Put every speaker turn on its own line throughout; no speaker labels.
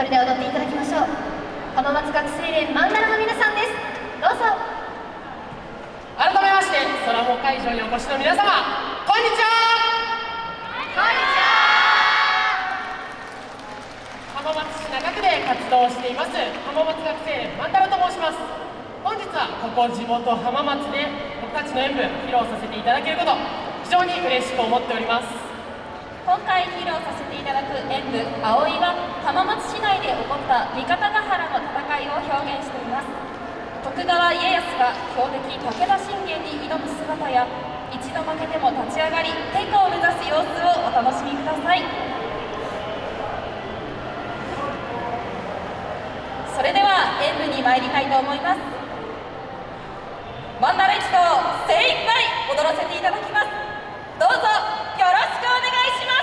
それでは踊っていただきましょう。浜松学生連マンダラの皆さんです。どうぞ。
改めまして空も会場にお越しの皆様こんにちは。
こんにちは。
浜松市中区で活動しています浜松学生連マンダラと申します。本日はここ地元浜松で僕たちの演舞披露させていただけること非常に嬉しく思っております。
今回披露させていただく演舞「葵」はった三方ヶ原の戦いを表現しています。徳川家康が強敵武田信玄に挑む姿や一度負けても立ち上がり天下を目指す様子をお楽しみください。それでは演舞に参りたいと思います。マンダレッジと精一杯踊らせていただきます。どうぞよろしくお願いします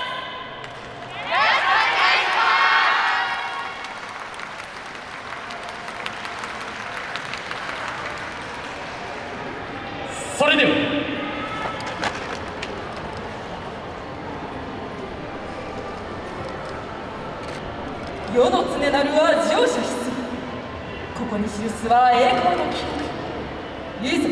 それでは
世の常なるは乗車必ここに記すは栄光の記録。いざ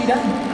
知らん